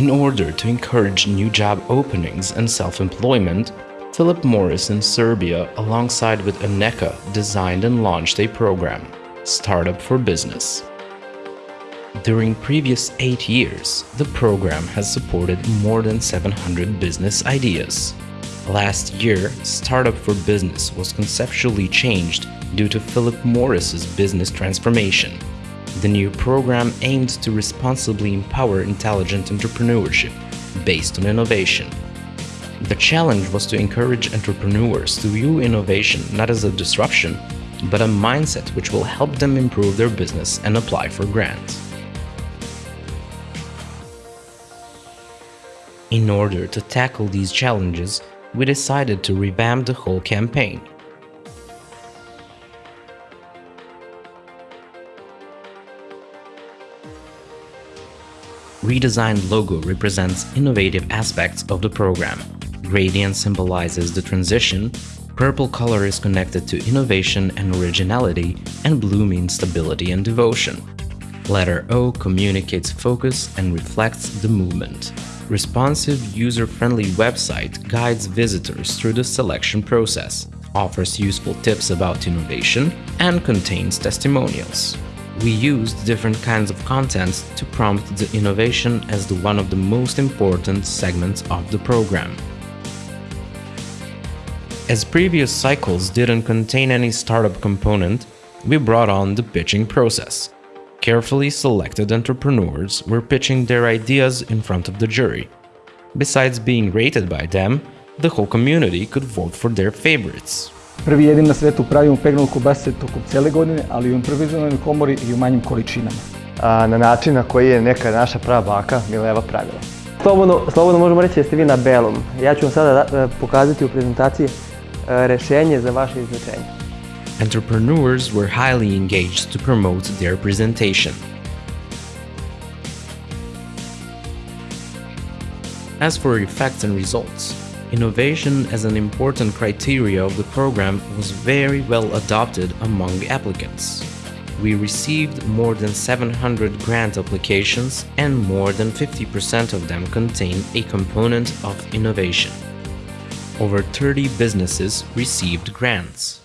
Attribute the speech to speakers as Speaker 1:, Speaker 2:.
Speaker 1: In order to encourage new job openings and self-employment, Philip Morris in Serbia, alongside with ENECA, designed and launched a program, Startup for Business. During previous eight years, the program has supported more than 700 business ideas. Last year, Startup for Business was conceptually changed due to Philip Morris's business transformation. The new program aimed to responsibly empower intelligent entrepreneurship based on innovation. The challenge was to encourage entrepreneurs to view innovation not as a disruption, but a mindset which will help them improve their business and apply for grants. In order to tackle these challenges, we decided to revamp the whole campaign. Redesigned logo represents innovative aspects of the program. Gradient symbolizes the transition, purple color is connected to innovation and originality, and blue means stability and devotion. Letter O communicates focus and reflects the movement responsive, user-friendly website guides visitors through the selection process, offers useful tips about innovation, and contains testimonials. We used different kinds of content to prompt the innovation as the one of the most important segments of the program. As previous cycles didn't contain any startup component, we brought on the pitching process. Carefully selected entrepreneurs were pitching their ideas in front of the jury. Besides being rated by them, the whole community could vote for their favorites.
Speaker 2: Prvi jedin na svetu pravimo pegnul kobasice tokom cijele godine, ali i u improvizovanoj komori i u manjim količinama.
Speaker 3: A, na način na koji je neka naša prava baka Mileva pravila. Slobodno, slobodno možemo reći da ste vi na belom. Ja ću vam sada da, pokazati u prezentaciji rešenje za vaše izlečenje.
Speaker 1: entrepreneurs were highly engaged to promote their presentation. As for effects and results, innovation as an important criteria of the program was very well adopted among applicants. We received more than 700 grant applications and more than 50% of them contain a component of innovation. Over 30 businesses received grants.